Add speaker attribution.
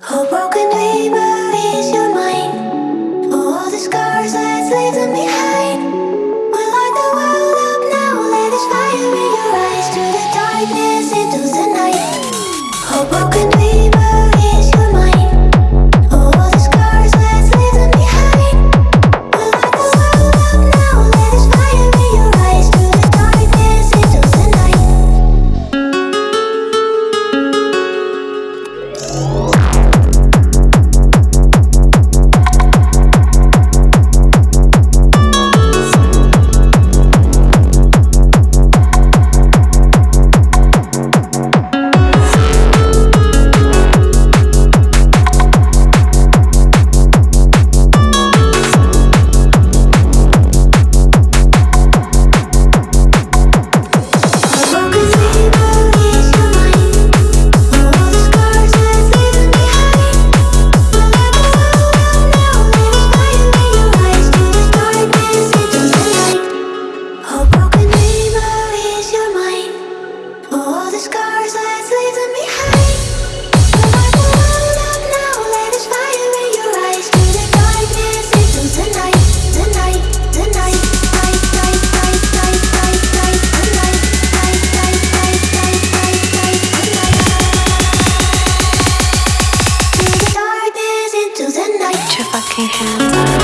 Speaker 1: Oh, broken dreamer is your mind. All the scars, let's leave them behind. We'll light the world up now. Let us fire in your eyes through the darkness into the night. Oh, broken dreamer. Oh.
Speaker 2: your fucking hands